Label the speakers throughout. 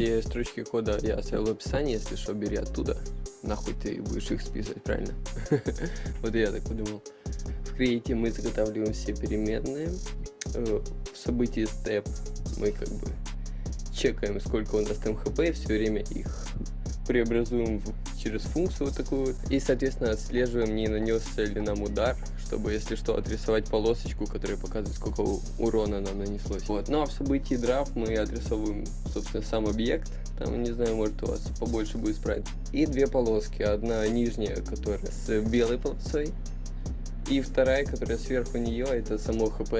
Speaker 1: Все строчки кода я оставил в описании, если что, бери оттуда. Нахуй ты будешь их списывать, правильно? Вот я так подумал. В Create мы заготавливаем все переменные. Э, В событии step мы как бы чекаем, сколько у нас там хп, и все время их преобразуем через функцию вот такую. И, соответственно, отслеживаем, не нанесся ли нам удар, чтобы, если что, отрисовать полосочку, которая показывает, сколько урона нам нанеслось. Вот. Ну а в событии драфт мы отрисовываем, собственно, сам объект. Там, не знаю, может у вас побольше будет спрайт. И две полоски. Одна нижняя, которая с белой полосой. И вторая, которая сверху нее, это само хп.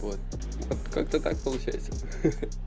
Speaker 1: Вот. Вот как-то так получается.